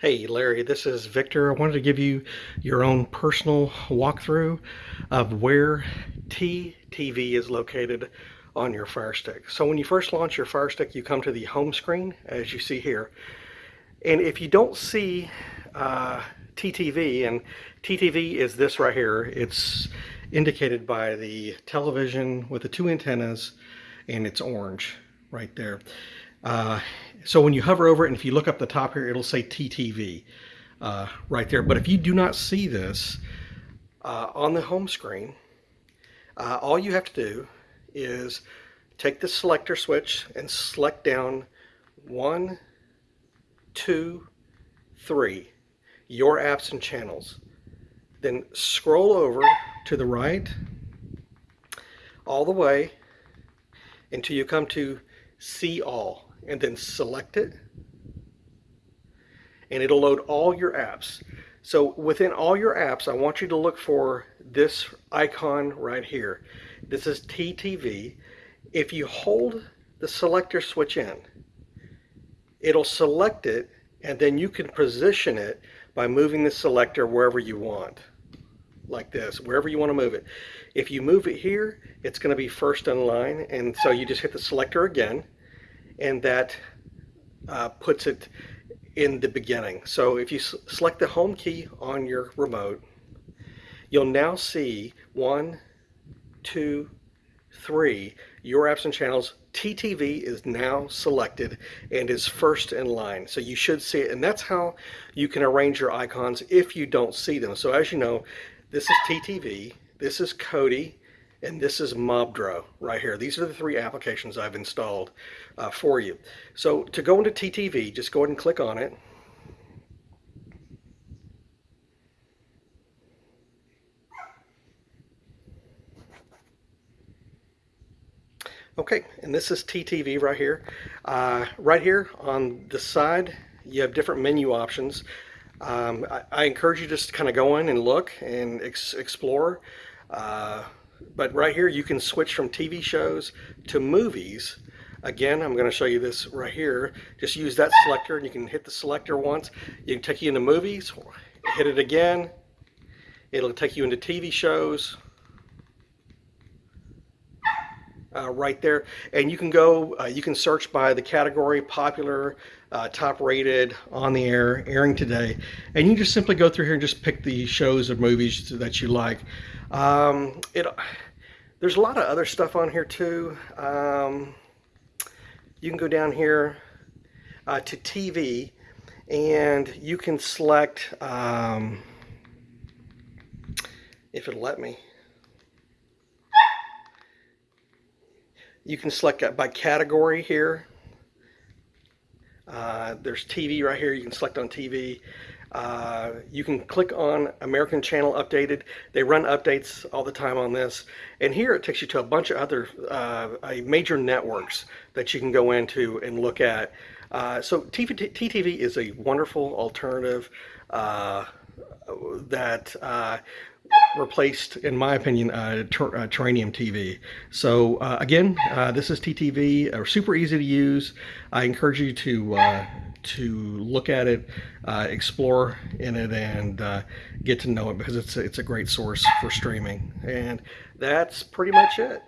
Hey Larry, this is Victor. I wanted to give you your own personal walkthrough of where TTV is located on your Fire Stick. So when you first launch your Fire Stick, you come to the home screen, as you see here. And if you don't see uh, TTV, and TTV is this right here, it's indicated by the television with the two antennas, and it's orange right there. Uh, so when you hover over it and if you look up the top here, it'll say TTV uh, right there. But if you do not see this uh, on the home screen, uh, all you have to do is take the selector switch and select down one, two, three, your apps and channels. Then scroll over to the right all the way until you come to see all and then select it and it'll load all your apps. So within all your apps, I want you to look for this icon right here. This is TTV. If you hold the selector switch in, it'll select it and then you can position it by moving the selector wherever you want like this wherever you want to move it if you move it here it's going to be first in line and so you just hit the selector again and that uh, puts it in the beginning. So if you select the home key on your remote, you'll now see one, two, three, your apps and channels. TTV is now selected and is first in line. So you should see it. And that's how you can arrange your icons if you don't see them. So as you know, this is TTV, this is Kodi, and this is Mobdro right here. These are the three applications I've installed uh, for you. So to go into TTV, just go ahead and click on it. Okay, and this is TTV right here. Uh, right here on the side, you have different menu options. Um, I, I, encourage you just to kind of go in and look and ex explore. Uh, but right here you can switch from TV shows to movies. Again, I'm going to show you this right here. Just use that selector and you can hit the selector once. You can take you into movies, hit it again. It'll take you into TV shows. Uh, right there. And you can go uh, you can search by the category popular uh, top rated on the air airing today. And you just simply go through here and just pick the shows or movies that you like. Um, it, there's a lot of other stuff on here too. Um, you can go down here uh, to TV and you can select, um, if it'll let me, you can select by category here. Uh, there's TV right here. You can select on TV. Uh, you can click on American Channel Updated. They run updates all the time on this. And here it takes you to a bunch of other uh, major networks that you can go into and look at. Uh, so TTV is a wonderful alternative uh, that uh, replaced, in my opinion, uh, uh, Terrarium TV. So uh, again, uh, this is TTV, uh, super easy to use. I encourage you to uh, to look at it, explore in it, and get to know it because it's it's a great source for streaming. And that's pretty much it.